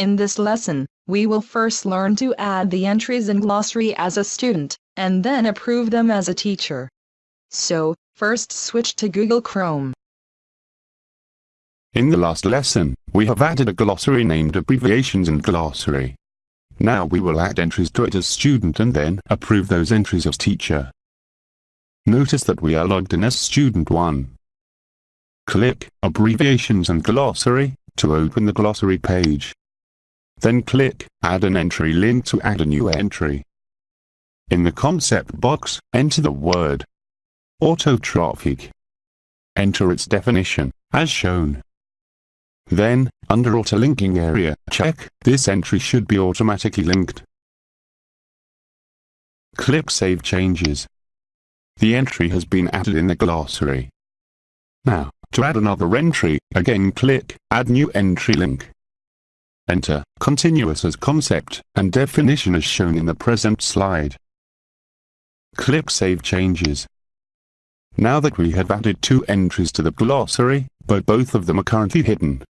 In this lesson, we will first learn to add the entries in glossary as a student, and then approve them as a teacher. So, first switch to Google Chrome. In the last lesson, we have added a glossary named Abbreviations and Glossary. Now we will add entries to it as student and then approve those entries as teacher. Notice that we are logged in as student 1. Click Abbreviations and Glossary to open the glossary page. Then click Add an entry link to add a new entry. In the concept box, enter the word autotrophic. Enter its definition, as shown. Then, under Auto Linking area, check this entry should be automatically linked. Click Save Changes. The entry has been added in the glossary. Now, to add another entry, again click Add New Entry Link. Enter continuous as concept and definition as shown in the present slide. Click Save Changes. Now that we have added two entries to the glossary, but both of them are currently hidden.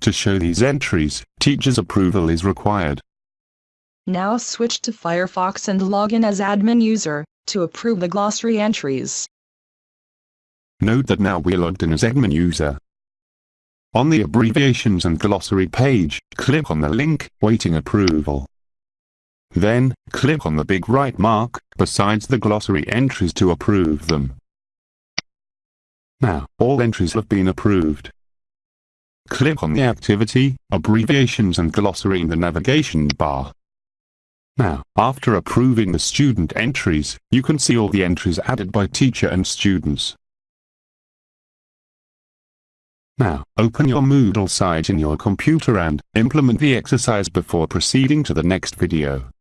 To show these entries, teacher's approval is required. Now switch to Firefox and log in as admin user to approve the glossary entries. Note that now we're logged in as admin user. On the abbreviations and glossary page, click on the link, waiting approval. Then, click on the big right mark, besides the glossary entries to approve them. Now, all entries have been approved. Click on the activity, abbreviations and glossary in the navigation bar. Now, after approving the student entries, you can see all the entries added by teacher and students. Now, open your Moodle site in your computer and implement the exercise before proceeding to the next video.